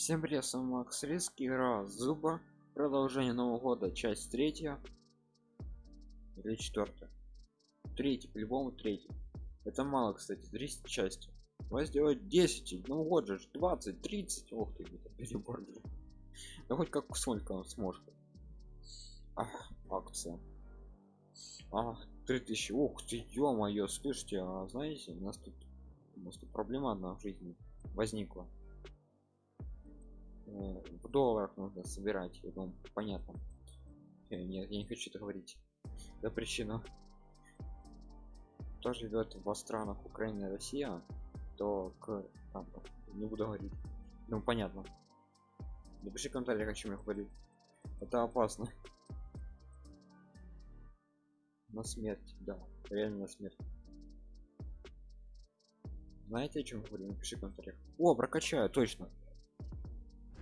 Всем привет, с вами Макс Риск, игра Зуба, продолжение Нового года, часть третья или четвертая. Третий, по-любому третий. Это мало, кстати, 30 части. Давай сделать 10, ну вот же, 20, 30, ох ты, это перебор. Да хоть как сколько он сможет. Ах, акция. А, 3000, ух ты, ё-моё, слышите, а знаете, у нас тут, у нас тут проблема одна в жизни возникла в долларах нужно собирать я думаю понятно. Нет я не хочу это говорить да причина кто живет во странах украина и россия то к там, не буду говорить. Ну понятно. Напиши в комментариях о чем я говорю это опасно. На смерть да реально на смерть. Знаете о чем говорю? Напиши в комментариях о прокачаю точно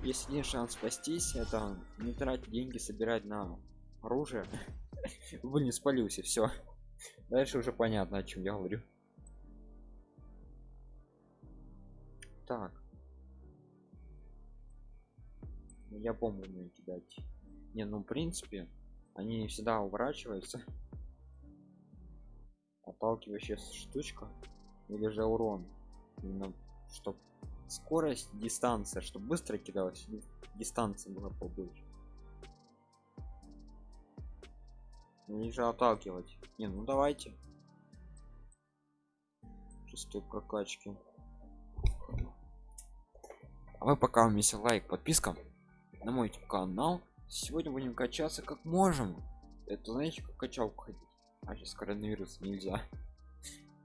есть один шанс спастись это не тратить деньги собирать на оружие. Вы не спалился все дальше уже понятно о чем я говорю. Так. Ну, я помню умею кидать. Не ну в принципе они всегда уворачиваются. Отталкивающая штучка или же урон. Именно чтобы скорость дистанция чтобы быстро кидалось дистанция была побольше. Не же отталкивать. Не ну давайте. Шестой прокачки. А вы пока вместе лайк подписка на мой канал. Сегодня будем качаться как можем. Это знаете как качалку ходить. А сейчас коронавирус нельзя.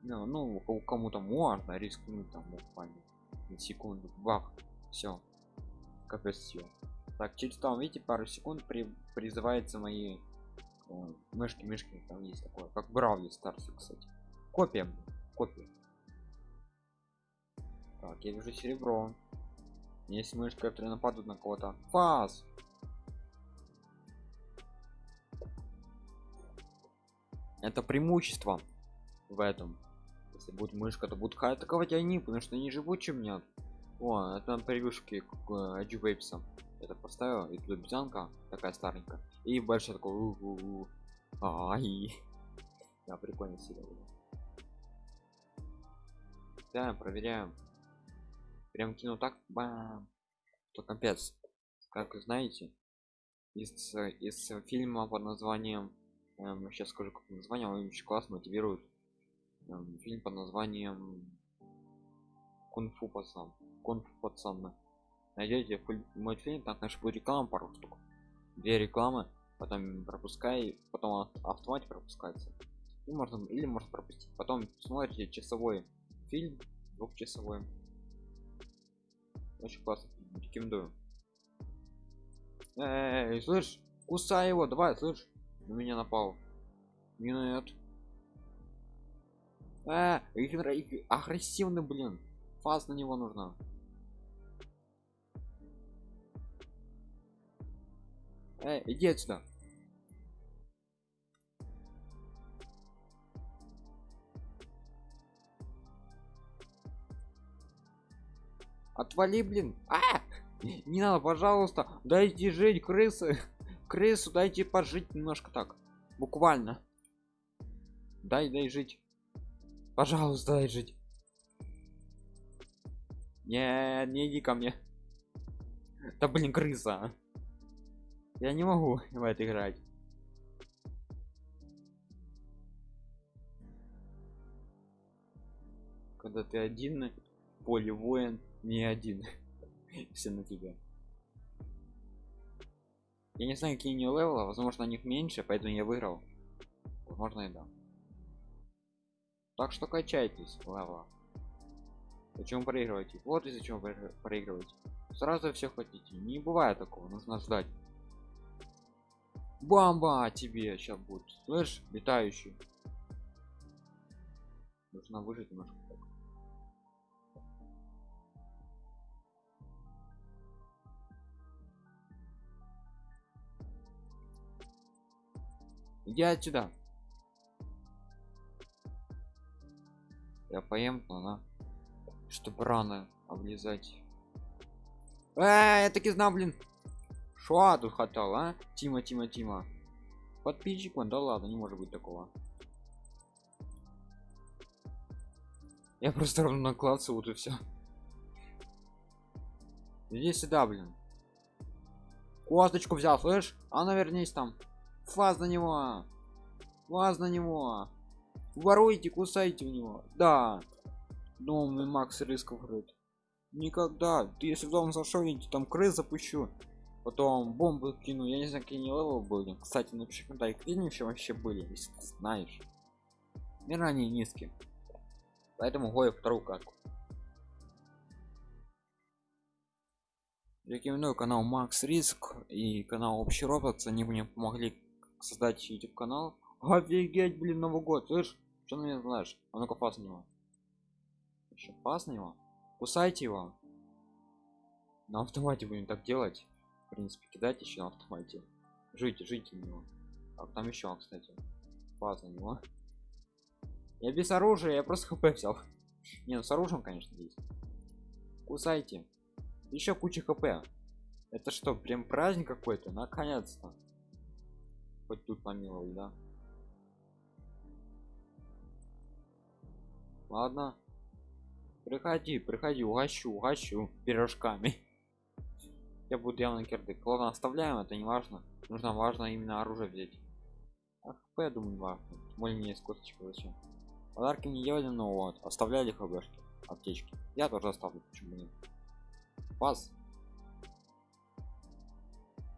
Ну, ну кому-то можно рискнуть там буквально секунду. Бах. Все капец все так через там видите пару секунд при призывается мои э, мышки мышки там есть такое. Как бравли старсы кстати. Копия копия. Так я вижу серебро. Есть мышки которые нападут на кого-то. Фаз это преимущество в этом если будет мышка то будут атаковать они потому что они живут чем нет. О это на превьюшке к э, это поставил и тут обезьянка такая старенькая. И большой такой у -у -у. ай. Да прикольно сериал да проверяем. Прям кину так бам. То капец. Как вы знаете из из фильма под названием эм, сейчас скажу как название он очень классно мотивирует фильм под названием кунг-фу пацан кунг-фу пацан найдете мультфильм там конечно будет реклама пару штук две рекламы потом пропускай потом автомате пропускается. И можно или можно пропустить. Потом смотрите часовой фильм двухчасовой. Очень классно рекомендую. Эй, слышь кусай его давай слышь на меня напал. Нет а, агрессивный блин. Фаз на него нужно Эй, иди отсюда. Отвали блин. А! Не надо пожалуйста. Дайте жить крысы. Крысу дайте пожить немножко так. Буквально. Дай дай жить пожалуйста дай жить. Не не иди ко мне. Да блин крыса. Я не могу в это играть. Когда ты один поле воин не один. Все на тебя. Я не знаю какие у него левела возможно у них меньше поэтому я выиграл. Возможно и да так что качайтесь лава Зачем проигрываете? Вот и зачем проигрываете. Сразу все хотите. Не бывает такого, нужно ждать. Бамба тебе сейчас будет. Слышь, летающий. Нужно выжить немножко. Иди отсюда. Я поем, но она чтобы рано облизать Э, я таки знал, блин. Шо тут хотел, а? Тима, Тима, Тима. Подписчик он, да ладно, не может быть такого. Я просто ровно накладцаю вот и все. Иди сюда, блин. Косточку взял, слышь? А навернись там. Фаз на него. Фаз на него. Воруйте, кусайте у него. Да. Домный Макс рисков вроде. Никогда. Ты если в дом зашел, я там крыс запущу. Потом бомбу кину. Я не знаю, какие левел были. Кстати, напиши в комментариях, какие еще вообще были, если ты знаешь. Не ранее низкие. Поэтому гою вторую катку. Рекомендую канал Макс Риск и канал Общий Роблокс. Они мне помогли создать YouTube канал. Офигеть, блин, Новый год, слышь? Что на меня знаешь? А ну-ка пас на него. Еще пас на него? Кусайте его. На автомате будем так делать. В принципе, кидать еще на автомате. Жите, жите на него. А там еще, кстати. Пас на него. Я без оружия, я просто хп взял. Не, ну с оружием, конечно, есть. Кусайте еще куча хп это что прям праздник какой-то наконец-то хоть тут помиловали да ладно. Приходи приходи угощу угощу пирожками. Я буду явно кирдык. Ладно оставляем это не важно. Нужно важно именно оружие взять. А хп я думаю важно. Более не скоточка зачем подарки не делали но вот оставляли хбшки аптечки. Я тоже оставлю почему нет. Пас.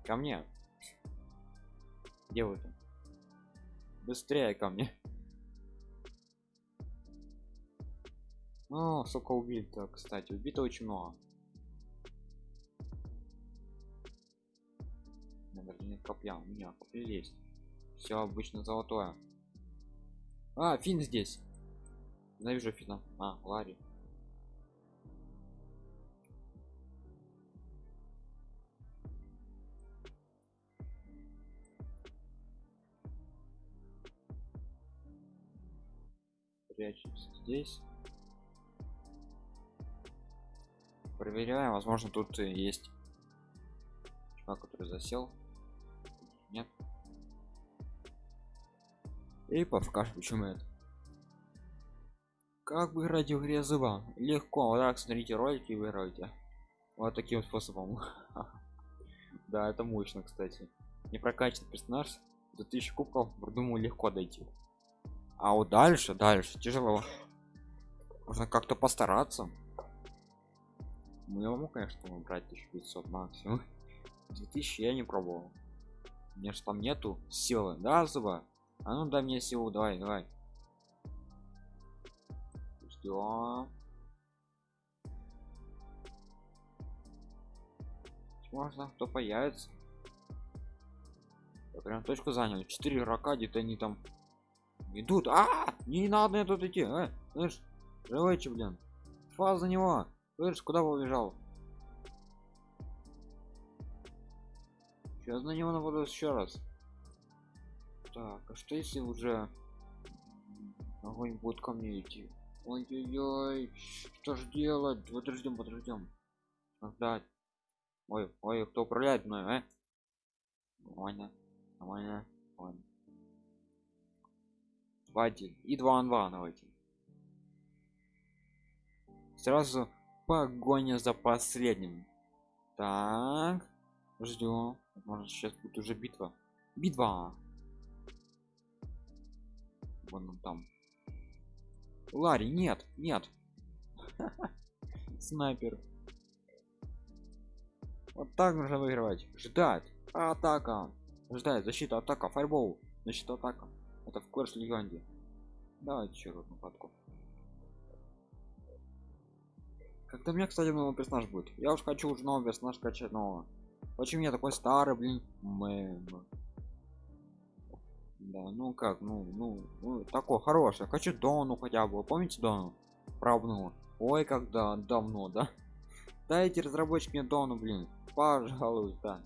Ко мне. Где вы там быстрее ко мне о сколько убито кстати убито очень много. Наверное нет копья у меня копья есть. Все обычно золотое. А фин здесь. Ненавижу фина а ларри. Прячемся здесь проверяем возможно тут есть чувак который засел. Нет. И покажем почему это как бы играть в игре зуба легко. Вот так смотрите ролики и выиграете вот таким способом. Да это мощно кстати. Не прокачан персонаж до 1000 кубков думаю легко дойти. А вот дальше дальше тяжело. Можно как-то постараться я могу конечно брать 1500 максимум. 2000 я не пробовал. Мне же там нету силы. Да зуба? А ну дай мне силу давай давай. Ждем можно кто появится. Я прям точку занял. 4 игрока где-то они там идут. А, -а, -а! не надо тут идти. А, слышь живойте блин. Фаз за него слышь куда побежал сейчас на него нападу еще раз. Так а что если уже огонь будет ко мне идти? Ой-ой-ой что ж делать? Подождем подождем. Ждать ой ой кто управляет мной а? Нормально нормально нормально. 2-1 и 2 на 2 давайте. Сразу погоня за последним. Так. Ждем может сейчас будет уже битва. Битва. Вон он там. Ларри нет нет. Снайпер. Вот так нужно выигрывать. Ждать. Атака. Ждать. Защита атака файбол защита атака. Это в Clash Леганде. Давайте еще одну катку. Когда меня, кстати, новый персонаж будет. Я уж хочу уже новый персонаж качать нового. Почему я такой старый, блин? Мэн. Да, ну как, ну, ну, ну, такой хороший. Хочу Дону хотя бы. Помните Дону? Правну. Ой, когда давно, да? Дайте разработчик мне Дону, блин. Пожалуйста.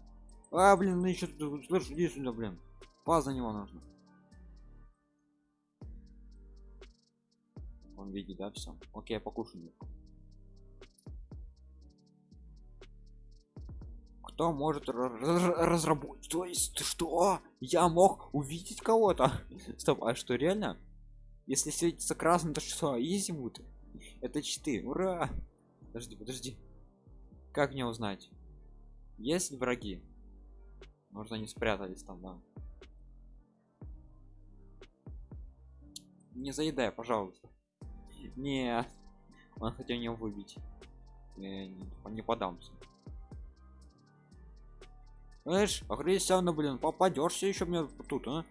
А, блин, ну еще слышь, иди сюда, блин. Паз за него нужно. он видит да все окей я покушаю кто может разработать. То есть что? Я мог увидеть кого-то? Стоп а что реально? Если светится красным то что изи будет это читы ура! Подожди подожди. Как мне узнать? Есть враги? Может они спрятались там да. Не заедай пожалуйста. Не он хотел меня выбить я не, не подамся знаешь агрессивно блин попадешься еще мне тут а?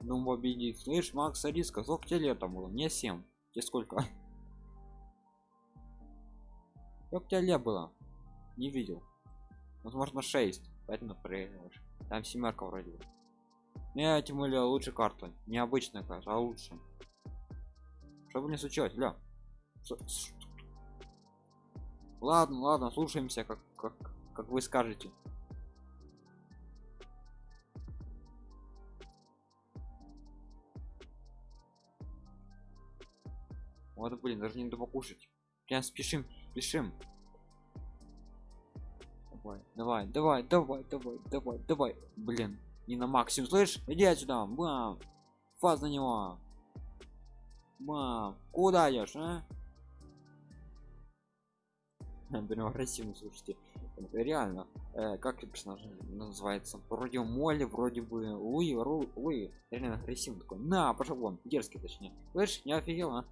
Ну победить слышь макс риска сколько тебе там было? Мне 7 тебе сколько? Как тебе лет было? Не видел. Возможно 6 поэтому проигрываешь там семерка вроде бы. Не тем более лучше карта. Необычная карта а лучше. Чтобы не случилось? Ля ладно ладно слушаемся как как как вы скажете вот блин даже не надо покушать прям спешим спешим. Давай давай давай давай давай давай давай. Блин не на максимум слышь иди отсюда бам. Фаз на него. Бам. Куда идешь а? Блин агрессивно слушайте. Реально. Э, как персонаж называется? Вроде моли вроде бы луи луи. Реально агрессивный такой. На пошел вон дерзкий точнее. Слышь не офигел а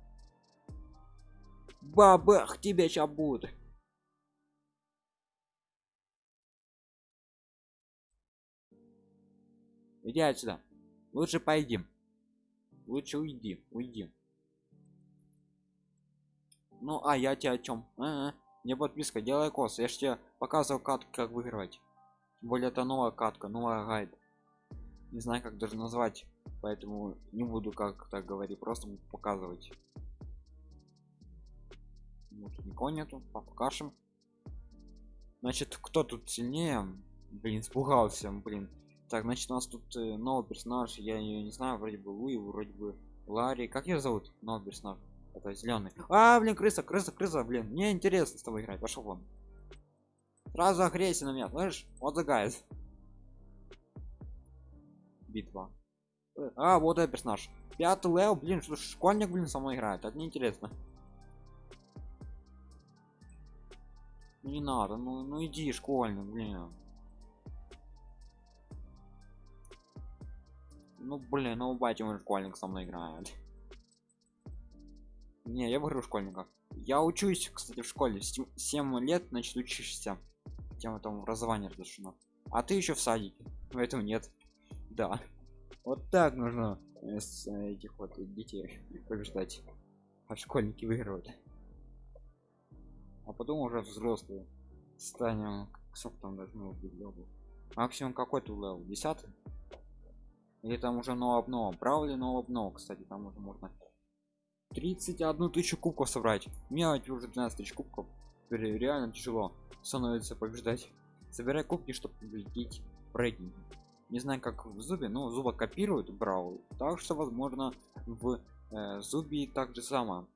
бабах тебя сейчас будет. Иди отсюда. Лучше пойдем. Лучше уйди уйди. Ну а я тебе о чем а -а. не подписка делай кос. Я же тебе показывал катку как выигрывать. Тем более это новая катка новая гайд. Не знаю как даже назвать поэтому не буду как так говорить просто буду показывать вот никого нету? Покажем значит кто тут сильнее? Блин испугался блин. Так значит у нас тут э, новый персонаж. Я ее не знаю вроде бы луи вроде бы ларри. Как ее зовут? Новый персонаж. Это зеленый а блин крыса крыса крыса блин. Мне интересно с тобой играть. Пошел вон. Сразу агрессия на меня слышишь вот загает битва. А вот этот персонаж. Пятый лев блин что школьник блин со мной играет. Это неинтересно не надо ну ну иди школьник блин. Ну блин ну батя мой школьник со мной играет не я выиграю школьника. Я учусь кстати в школе 7 лет значит учишься. Тема там образование разрешено. А ты еще в садике поэтому нет. Да. Вот так нужно с этих вот детей побеждать. А школьники выигрывают а потом уже взрослые станем сколько там должно быть level максимум какой-то level? 10 или там уже но обнова правда ли но обнова кстати там уже можно 31 тысячу кубков собрать. У меня уже 12 тысяч кубков. Теперь реально тяжело становится побеждать. Собирай кубки чтобы победить в не знаю как в зубе но зуба копируют брал. Так что возможно в э, зубе так же само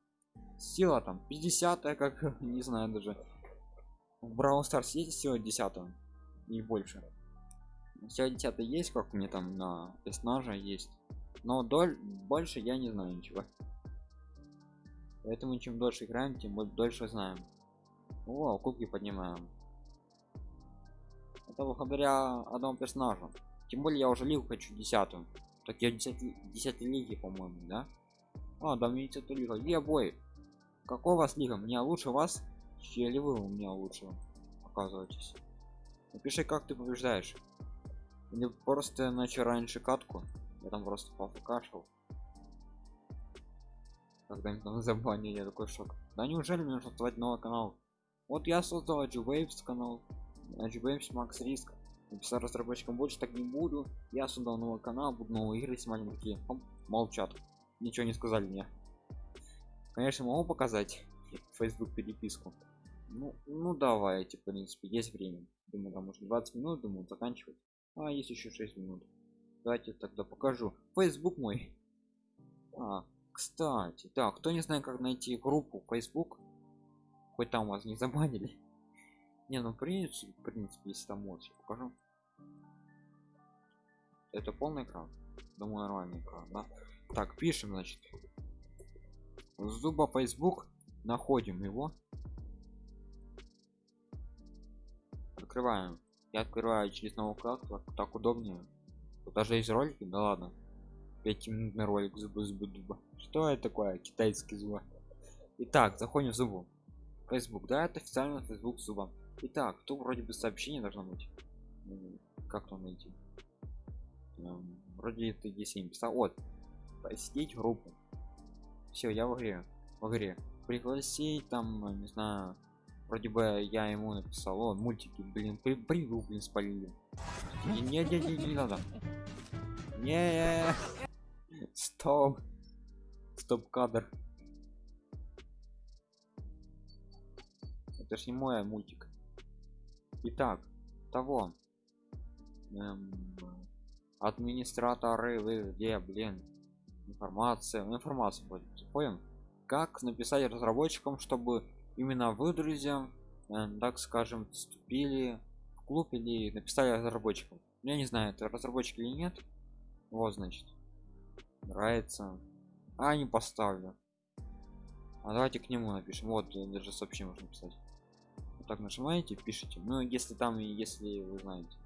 сила там 50 как не знаю даже. В Brawl Stars есть сила 10 и больше? Сила 10 есть как мне там на персонажа есть но доль больше я не знаю ничего. Поэтому чем дольше играем тем дольше знаем. О кубки поднимаем. Это благодаря одному персонажу. Тем более я уже лигу хочу десятую. Так я 10 10 лиги по моему да? А да мне это лига. Е бой какой у вас лига меня лучше вас или вы у меня лучше оказываетесь? Напиши как ты побеждаешь. Или просто начал раньше катку. Я там просто пофкашил когда там забанили я такой шок. Да неужели мне нужно создавать новый канал? Вот я создал Waves канал. Waves Max Risk. Написал разработчикам больше так не буду. Я создал новый канал буду новые игры снимать такие молчат. Ничего не сказали мне конечно могу показать facebook переписку? Ну ну давайте в принципе есть время. Думаю там уже 20 минут думаю заканчивать. А есть еще 6 минут. Давайте тогда покажу. Facebook мой. А, кстати так кто не знает как найти группу facebook хоть там вас не забанили. Не ну в принципе, в принципе если там можешь покажу. Это полный экран. Думаю нормальный экран да? так пишем значит зуба facebook находим его. Открываем. Я открываю через новую вкладку так удобнее. Тут даже есть ролики да ладно. 5 минутный ролик зубы зубы дуба что это такое? Китайский зуб. Итак заходим в зубу. Facebook да это официально facebook зуба итак тут вроде бы сообщение должно быть. Как там найти эм, вроде это если не писал вот. Посетить группу все я в игре в игре. Пригласить там не знаю вроде бы я ему написал о мультики блин при привил блин спалили не не не не, не надо. Не стоп. Стоп кадр это ж не мой мультик. Итак того. Эм, администраторы вы где блин информация информация будет понял? Как написать разработчикам чтобы именно вы друзья э, так скажем вступили в клуб или написали разработчикам? Я не знаю это разработчик или нет. Вот значит нравится. А не поставлю. А давайте к нему напишем. Вот даже сообщение можно писать вот так нажимаете пишите. Ну если там если вы знаете.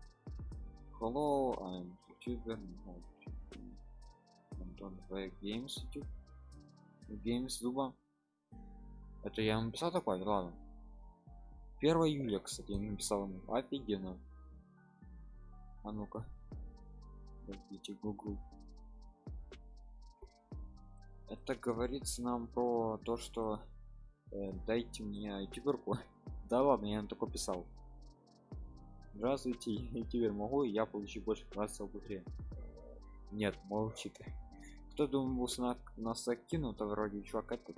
Hello I'm youtuber Антон Games YouTube Games Зуба это я написал такое ладно 1 июля кстати я написал ему офигенно а ну-ка Подождите, Google. Это говорится нам про то, что э, дайте мне ютуберку. да ладно, я им такой писал. Здравствуйте, ютубер могу, я получу больше красного в игре. Нет, молчит. Кто думал, на нас закинул, то вроде чувак этот.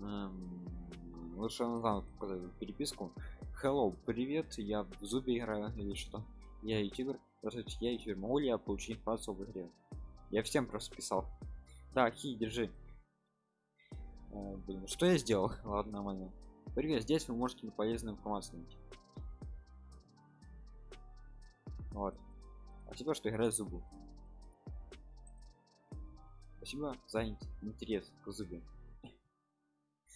Эм, лучше назад показать переписку. Hello привет я в зубе играю или что? Я ютубер. Здравствуйте я ютубер. Могу ли я получить информацию в игре? Я всем просто писал. Так хи держи. А, блин, что я сделал? Ладно нормально. Привет здесь вы можете полезную информацию найти. Вот спасибо что играет зубы? Спасибо за интерес к зубе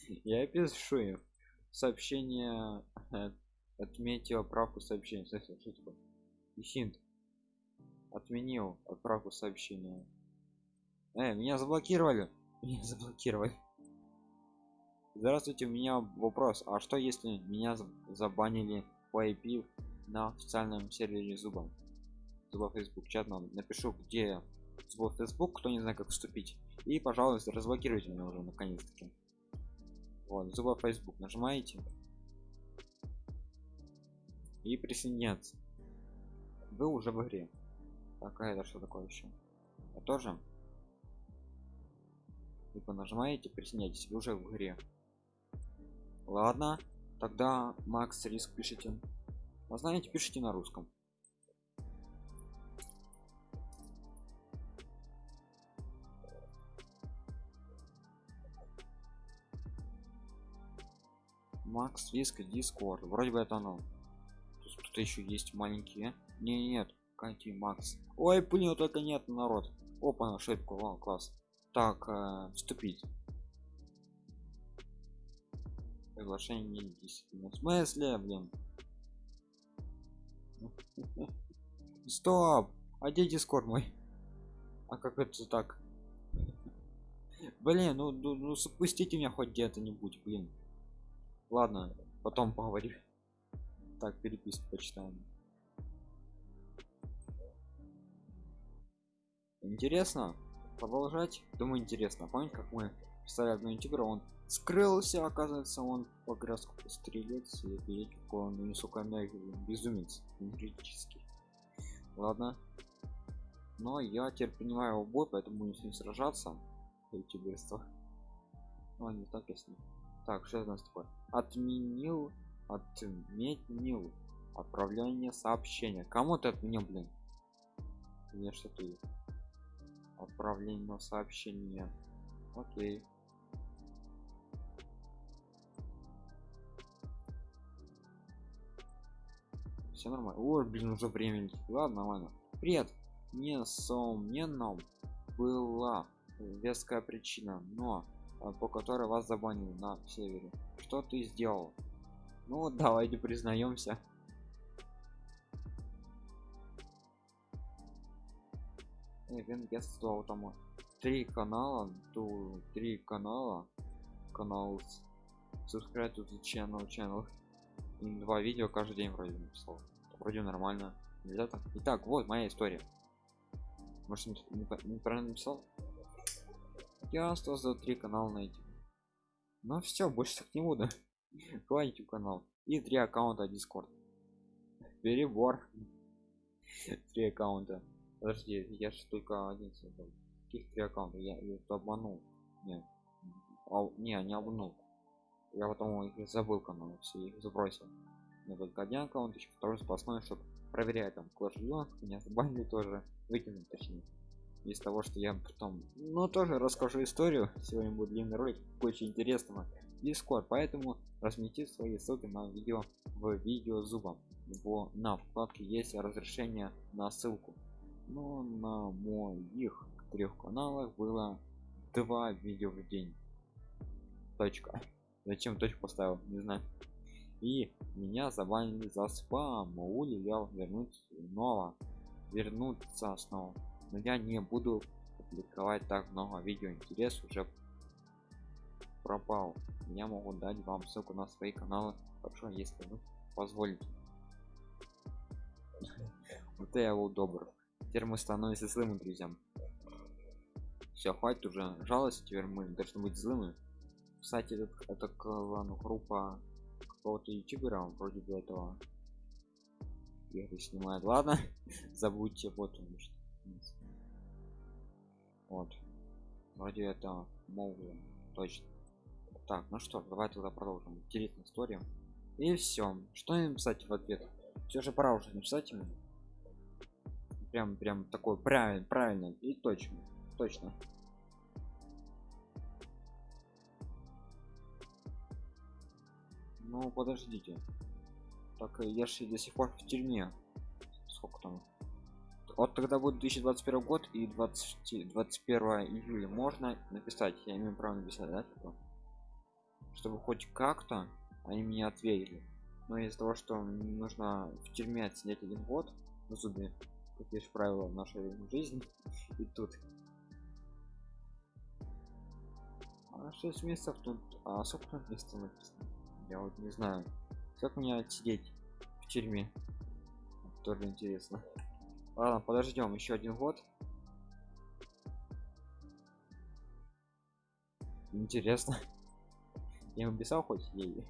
я пишу им сообщение э, отметил отправку сообщения. Что такое? Хинт. Отменил отправку сообщения. Э, меня заблокировали. Меня заблокировали. Здравствуйте у меня вопрос. А что если меня забанили по IP на официальном сервере зуба зуба facebook чат нам напишу где зуба facebook кто не знает как вступить. И пожалуйста разблокируйте меня уже наконец-таки. Вот зуба facebook нажимаете. И присоединяться. Вы уже в игре. Так а это что такое еще я тоже. Либо нажимаете присоединяйтесь вы уже в игре. Ладно тогда макс риск пишите. А знаете пишите на русском макс риск дискорд. Вроде бы это оно. Тут еще есть маленькие. Не нет какие макс. Ой блин только нет народ. Опа ошибку О, класс. Так э, вступить. Приглашение не в смысле блин? Стоп! А где дискорд мой? А как это так? Блин ну, ну, ну спустите меня хоть где-то нибудь блин ладно потом поговорим. Так переписку почитаем. Интересно продолжать? Думаю интересно. Помните как мы писали одну ютубера он скрылся оказывается он по грязку стрелец и видите какой он высокомерный безумец юридический ладно. Но я теперь принимаю его бой поэтому не с ним сражаться. Ютуберство ну не так если так что у нас такое отменил отменил отправление сообщения. Кому ты отменил блин? Мне что ты отправление сообщения окей. Все нормально. О, блин уже время ладно ладно привет. Несомненно была веская причина но по которой вас забанили на севере. Что ты сделал? Ну давайте признаемся. Венгерство там три канала то три канала канал subscribe to the channel channel и два видео каждый день вроде написал. Вроде нормально. Нельзя так итак вот моя история. Может неправильно написал я создал три канала на эти ну все больше так не буду хватит канал и три аккаунта discord. Перебор. Три аккаунта. Подожди я же только один создал. Каких три аккаунта? Я, я обманул. Нет. А, не не обманул. Я потом их забыл канал все их забросил. Но только один аккаунт еще второй спасной чтобы проверять там класс меня забанили тоже выкинуть точнее из того что я потом ну тоже расскажу историю. Сегодня будет длинный ролик очень интересного. Дискорд поэтому разместите свои ссылки на видео в видео зубом в на вкладке есть разрешение на ссылку. Но на моих трех каналах было два видео в день. Точка. Зачем точку поставил? Не знаю. И меня забанили за спам. Я вернуть снова. Вернуться снова но я не буду публиковать так много видео интерес уже пропал. Я могу дать вам ссылку на свои каналы. Хорошо если вы позволите. Вот я был добр. Теперь мы становимся злыми друзьям. Все хватит уже жалости теперь мы должны быть злыми. Кстати это, это клан группа какого-то ютубера вроде бы этого игры снимает. Ладно забудьте вот он вот. Вроде это могу точно. Так ну что давай тогда продолжим. Интересную историю и все что им писать в ответ? Все же пора уже написать ему. Прям прям такой правильно правильно и точно точно. Ну подождите. Так я же до сих пор в тюрьме. Сколько там вот тогда будет 2021 год и 20 21 июля. Можно написать я имею право написать да типа? чтобы хоть как-то они мне ответили. Но из-за того что нужно в тюрьме отсидеть один год на зубе такие же правила в нашей жизни и тут. А 6 месяцев тут а сколько месяцев написано? Я вот не знаю. Как мне отсидеть в тюрьме? Тоже интересно ладно подождем еще один год. Интересно. Я написал хоть ей.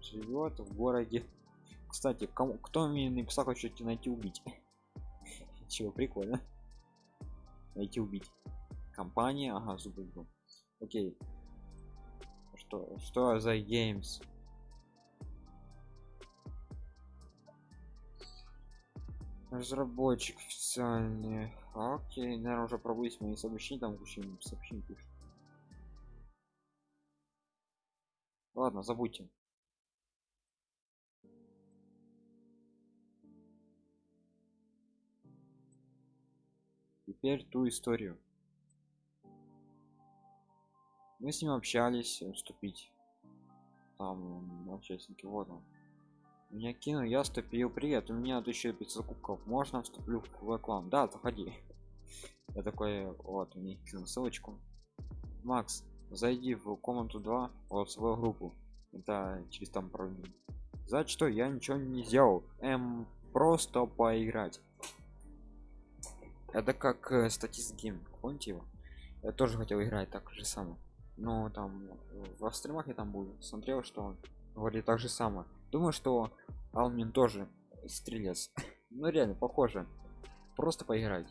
Живет в городе. Кстати кому кто мне написал хоть найти убить? Чего прикольно. Найти убить. Компания? Ага зубы окей. Что что за games разработчик официальный. Окей наверное уже пробуйте мои сообщения там куча сообщений пишут. Ладно забудьте. Теперь ту историю. Мы с ним общались вступить. Там участники вот он меня кинул я вступил. Привет у меня 1500 кубков. Можно вступлю в клан? Да заходи. Я такой вот у них ссылочку. Макс зайди в комнату 2 вот свою группу. Это через там пару минут за что я ничего не сделал? Эм просто поиграть. Это как э, статист гейм помните его? Я тоже хотел играть так же самое. Но там в стримах я там был. Смотрел что он говорит так же самое думаю что алмин тоже стрелец. Ну реально похоже. Просто поиграть.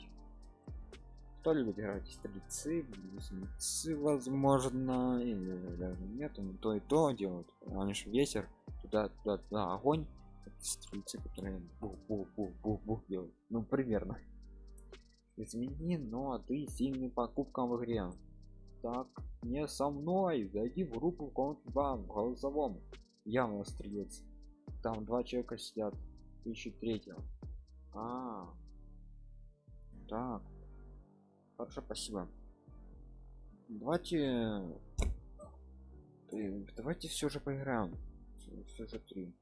Кто любит играть? Стрельцы близнецы возможно или даже нет ну то и то делают они же ветер туда туда туда огонь. Стрельцы которые бух, бух, бух, бух, бух делают. Ну примерно. Измени но ты сильный покупкам в игре. Так не со мной. Зайди в группу комнат 2 в голосовом. Явно стрелец там два человека сидят ищут третьего. А, так. Хорошо спасибо. Давайте давайте все же поиграем. Все же три.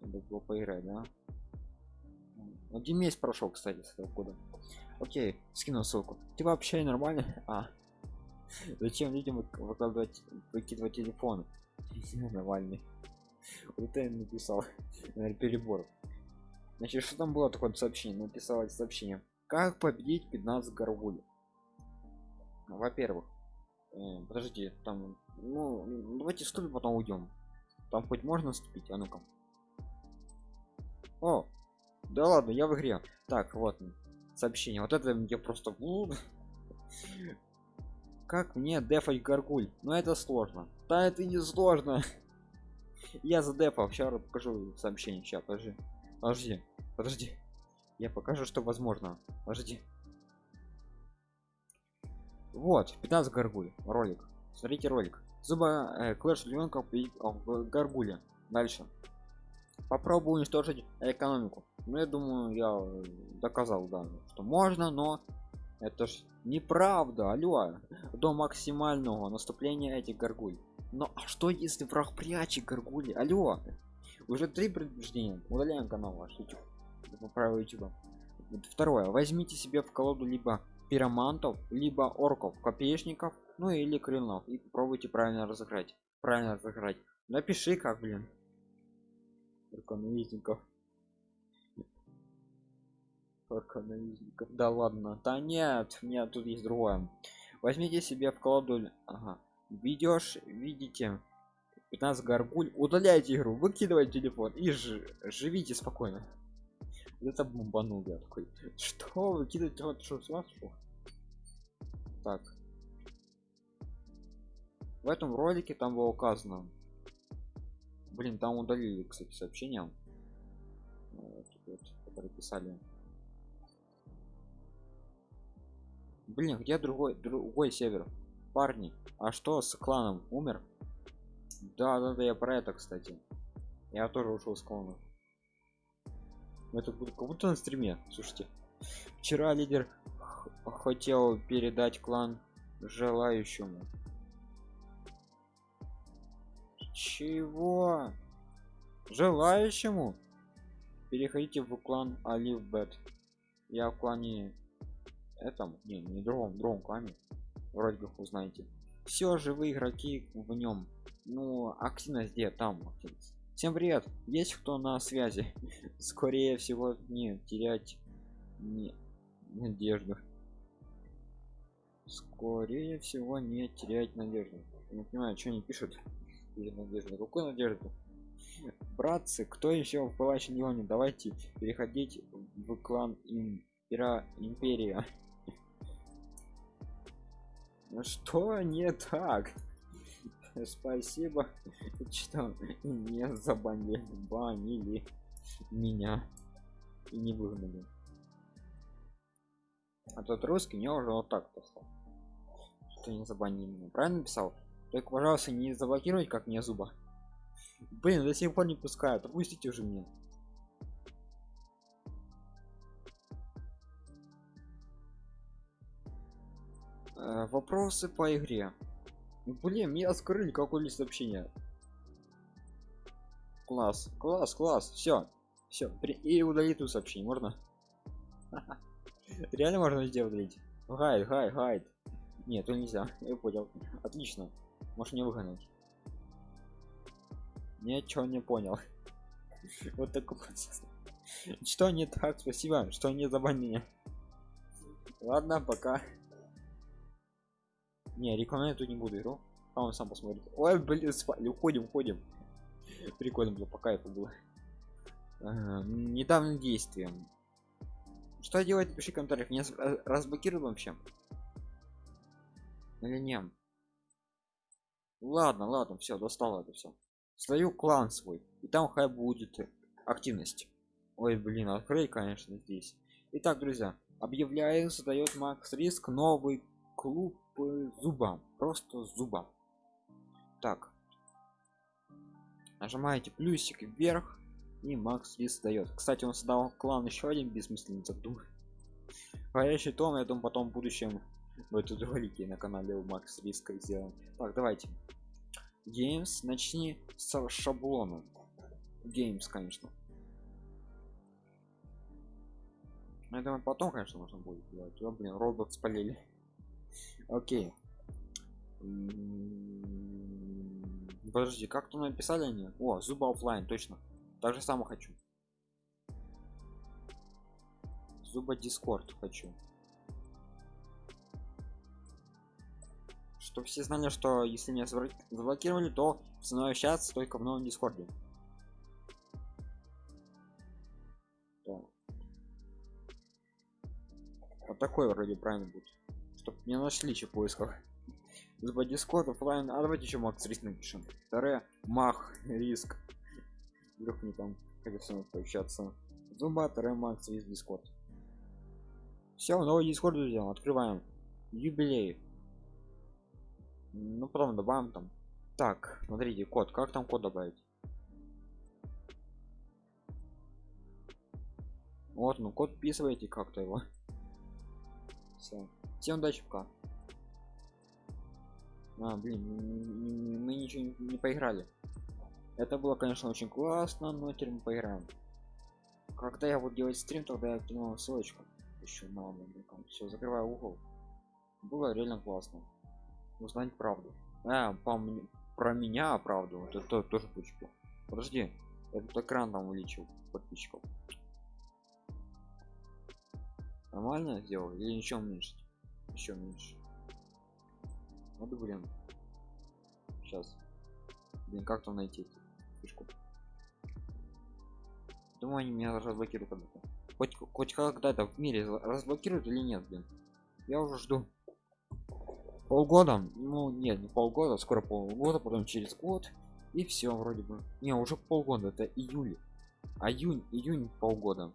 Было поиграть да? Один месяц прошел кстати с этого года. Окей скинул ссылку. Ты вообще нормально а. Зачем людям выкладывать выкидывать телефон нормальный вот это я написал. Перебор. Значит что там было такое сообщение? Написал сообщение. Как победить 15 горгуль во-первых э, подожди там ну давайте ступим потом уйдем. Там хоть можно ступить а ну-ка. О да ладно я в игре. Так вот сообщение. Вот это мне просто как мне дефать горгуль? Но это сложно. Да это не сложно. Я за дефа сейчас покажу сообщение сейчас подожди. Подожди. Подожди. Я покажу что возможно. Подожди. Вот. 15 горгуль. Ролик. Смотрите ролик. Зуба э, клэш ребенка в гаргуле дальше. Попробую уничтожить экономику. Ну я думаю я доказал да что можно но это ж неправда алло. До максимального наступления этих горгуль. Но а что если враг прячет горгули? Алло. Уже три предупреждения. Удаляем канал ваш youtube. По youtube. Второе. Возьмите себе в колоду либо пиромантов либо орков копеечников ну или крыльнов. И попробуйте правильно разыграть. Правильно разыграть. Напиши как блин руконавизников руконавизников да ладно. Да нет нет тут есть другое. Возьмите себе в колоду ага. ведешь видите 15 горгуль удаляйте игру выкидывайте телефон и ж живите спокойно. Это бомбанул я такой что выкидывать? Вот что с вас так. В этом ролике там было указано. Блин там удалили кстати сообщения вот, которые писали блин где другой другой север. Парни а что с кланом? Умер? Да да да я про это кстати. Я тоже ушел с клана. Это как будто на стриме. Слушайте вчера лидер хотел передать клан желающему. Чего? Желающему? Переходите в клан оливбет я в клане этом не не другом другом клане. Вроде как узнаете все живые игроки в нем ну активность где там активность всем привет. Есть кто на связи? Скорее всего не терять не надежду. Скорее всего не терять надежду. Не понимаю что они пишут. Или надежду. Какую надежду? Братцы кто еще в пылающем неоне давайте переходить в клан импера империя что не так? Спасибо что не забанили банили меня и не выгнали. А тот русский мне уже вот так послал что не забанили меня. Правильно писал только пожалуйста не заблокировать как мне зуба. Блин до сих пор не пускают. Отпустите уже мне э, вопросы по игре. Блин меня скрыли какой лист сообщения класс класс класс. Все все и удалить тут сообщение можно? Реально можно сделать гайд гайд гайд. Нет то нельзя я понял. Отлично. Может не выгонять. Ничего не понял? Вот такой процесс что не так? Спасибо. Что не забанили? Ладно пока не рекламировать тут не буду игру. А он сам посмотрит. Ой блин спали уходим уходим. Прикольно было по кайфу было. Ага, недавним действием. Что делать пиши комментариях. Не разблокируем вообще или нет ладно ладно все достало это все свою клан свой. И там хай будет активность. Ой блин открой конечно здесь. Итак друзья объявляю задает макс риск новый клуб зуба просто зуба так. Нажимаете плюсик вверх и макс лист дает кстати он создал клан еще один бессмысленный задум горящий том я думаю потом в будущем эту ролики на канале у макс риска сделаем. Так давайте. Games начни с шаблона. Games конечно. Думаю потом конечно можно будет делать. О, блин робот спалили окей. Подожди как то написали они? О Zooba оффлайн точно. Так же само хочу. Zooba Discord хочу. Чтобы все знали что если меня заблокировали то со мной общаться только в новом Discord е вот такой вроде правильно будет чтобы не нашли че в поисках. Zooba Discord оффлайн а давайте еще Макс Риск напишем. Второе. Макс Риск. Вдруг не там хотел пообщаться. Zooba второе. Макс Риск Discord все новый Discord друзья. Открываем. Юбилей. Ну потом добавим там. Так смотрите код. Как там код добавить? Вот ну код вписываете как-то его все всем удачи пока. А блин мы ничего не, не поиграли. Это было конечно очень классно но теперь мы поиграем. Когда я буду делать стрим тогда я кину ссылочку. Еще на все закрываю угол. Было реально классно. Узнать правду. А, по про меня правду. Это то, тоже точку подожди этот экран там увеличил подписчиков нормально сделал или еще меньше еще меньше вот блин. Сейчас блин как там найти фишку? Думаю они меня разблокируют когда-то. Хоть хоть когда-то в мире разблокируют или нет блин? Я уже жду. Полгода? Ну нет не полгода скоро полгода потом через год. И все вроде бы. Не уже полгода это июль. А июнь июнь полгода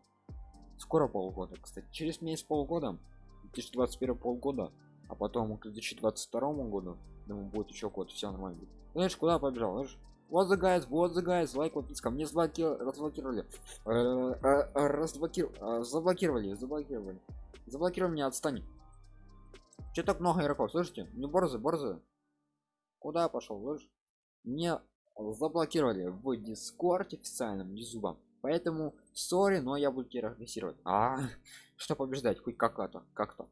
скоро полгода кстати. Через месяц полгода 2021 полгода а потом к 2022 году думаю будет еще год все нормально знаешь куда побежал? Знаешь вот the guys вот the guys лайк подписка. Мне разблокировали. Э, э, э, разблокировали заблокировали заблокировали. Заблокировали меня отстань. Что так много игроков? Слышите? Не борзы борзы. Куда пошел слышь мне заблокировали в дискорде официальном юзуба поэтому сори но я буду тебя а что побеждать? Хоть как-то как-то.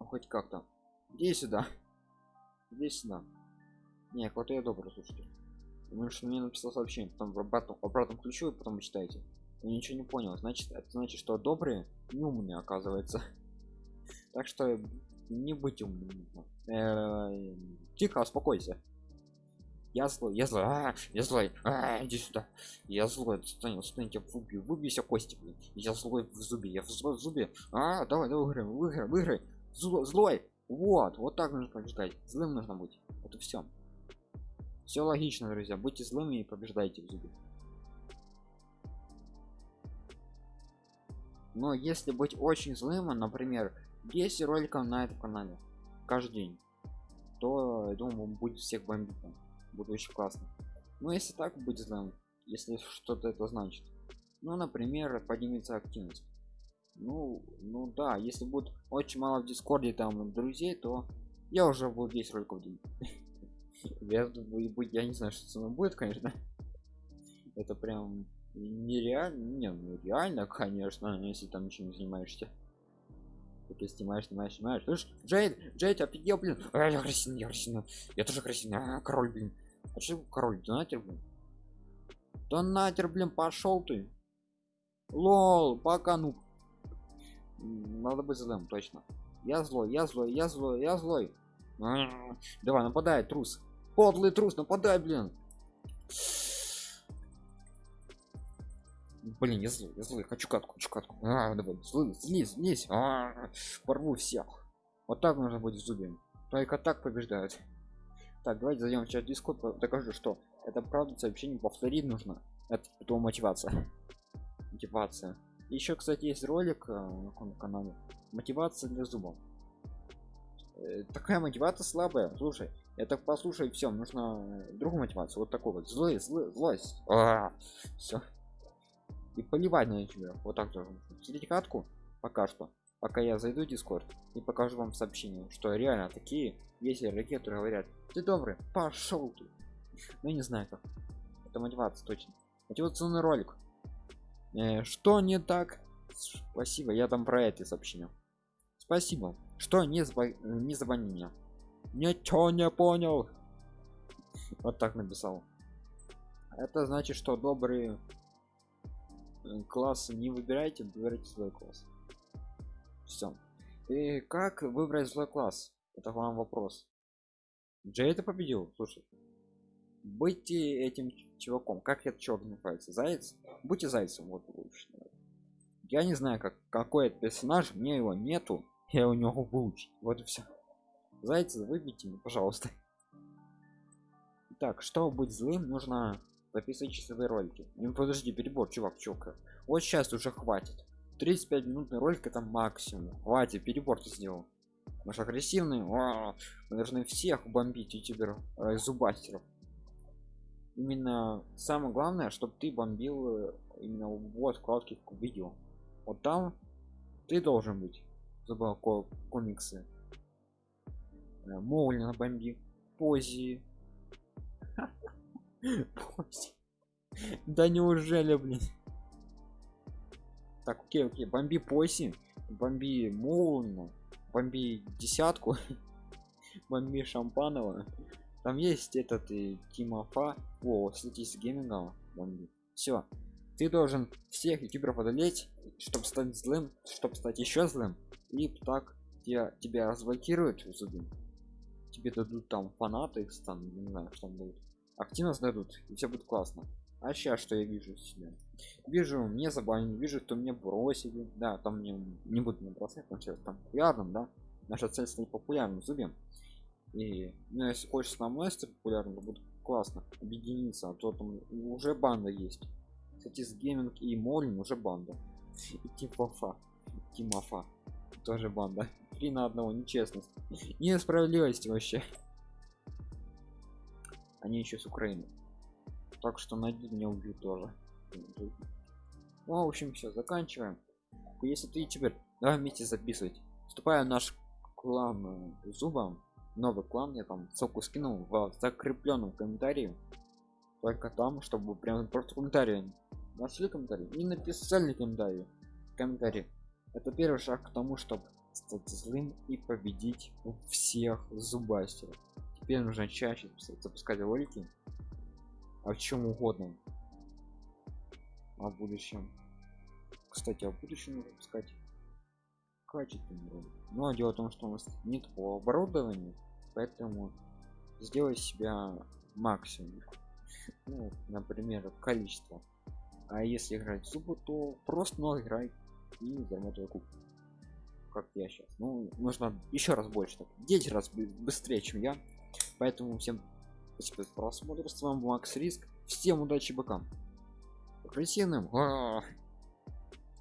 Ну, хоть как-то. Иди сюда. Иди сюда. Не я добрый слушайте. Потому что мне написал сообщение потом в обратном, обратном ключу и потом читайте я ничего не понял. Значит это значит что добрые не умные оказывается. Так что не быть умным э, тихо успокойся я злой я злой а, я злой а, иди сюда. Я злой отстань отстань тебя выбью выбейся кости блин. Я злой в зубе я злой в зубе. А давай давай выиграем выиграй выиграй. Злой, злой. Вот вот так нужно побеждать. Злым нужно быть. Вот и все все логично друзья. Будьте злыми и побеждайте в зубе. Но если быть очень злым например 10 роликов на этом канале каждый день то я думаю будет всех бомбить будет очень классно. Но если так быть злым если что-то это значит. Ну например поднимется активность. Ну ну да если будет очень мало в дискорде там друзей то я уже буду 10 роликов день. Я, я не знаю что со мной будет конечно. Это прям нереально не ну реально конечно если там ничем не занимаешься. Ты снимаешь снимаешь снимаешь. Слышь джейд джейд офигел блин. А, я красивый я красивый я тоже красивый а, король блин что король донатер блин. Донатер блин пошел ты. Лол пока ну. Надо быть злым точно. Я злой я злой я злой я злой. Давай нападай трус. Подлый трус нападай блин. Блин я злой я злой хочу катку хочу катку. А, давай злый слизь слизь а, порву всех. Вот так нужно будет зубами только так побеждают так давайте зайдем в чат дискорд докажу что это правда сообщение повторить нужно. Это потом мотивация. Мотивация. Еще кстати есть ролик э, на канале? Мотивация для зубов Э, такая мотивация слабая. Слушай это послушай все нужно другую мотивацию. Вот такой вот. Злой злой злость. Все и поливать на тебя вот так же смотрите катку пока что пока я зайду в дискорд и покажу вам сообщение что реально такие есть игроки которые говорят ты добрый пошел ты! Ну не знаю как. Это мотивация точно. Мотивационный ролик. Э, что не так? Спасибо я там про эти сообщения. Спасибо. Что не зв... не звони мне. Ничего не понял. Вот так написал. Это значит что добрые э, классы не выбирайте выбирайте свой класс все и как выбрать злой класс? Это вам вопрос. Джей это победил? Слушай будьте этим чуваком. Как этот чувак называется? Заяц? Будьте зайцем вот лучше я не знаю как какой это персонаж мне его нету я у него выучить вот и все зайца выбейте мне пожалуйста. Так чтобы быть злым нужно записывать часовые ролики. Ну подожди перебор чувак чувак. Вот сейчас уже хватит 35 минутный ролик это максимум. Хватит перебор ты сделал. Наш агрессивный О, мы должны всех бомбить ютуберов э, зубастеров. Именно самое главное чтобы ты бомбил э, именно вот вкладки в видео. Вот там ты должен быть. Забыл комиксы. Э, Моулина бомби пози. Да неужели блин так окей окей бомби поси бомби Моулина бомби десятку бомби шампанова там есть этот и тимофа о кстати с геймингом бомби все ты должен всех ютуберов одолеть чтобы стать злым чтобы стать еще злым и так тебя тебя разблокируют зубы тебе дадут там фанаты там не знаю что там дадут активность дадут и все будет классно а сейчас что я вижу себя? Вижу мне забанили вижу что мне бросили. Да там мне не буду мне бросать там сейчас там популярным да. Наша цель стать популярным зубем и ну, если хочешь на мной стать популярным будет классно объединиться а то там уже банда есть. Кстати с гейминг и молин уже банда. И тимофа тимофа тоже банда. Три на одного нечестность. Несправедливость вообще. Они еще с украины так что найди меня убью тоже. Ну, в общем все заканчиваем. Если ты теперь давай вместе записывать. Вступая в наш клан э, зубом новый клан я там ссылку скинул в закрепленном комментарии. Только там чтобы прям просто комментарий нашли комментарий и написали комментарий комментарий это первый шаг к тому чтобы стать злым и победить всех зубастеров теперь нужно чаще запускать ролики о чем угодно. О будущем. Кстати о будущем нужно запускать качественный ролик но дело в том что у нас нет по оборудованию поэтому сделай себя максимум. Ну, например количество. А если играть в зубы то просто много играй и зарабатывай куб. Как я сейчас ну нужно еще раз больше так. 10 раз быстрее чем я. Поэтому всем спасибо за просмотр с вами макс риск. Всем удачи бокам. Агрессивным